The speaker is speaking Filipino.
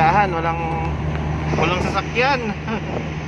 agahan walang walang sasakyan.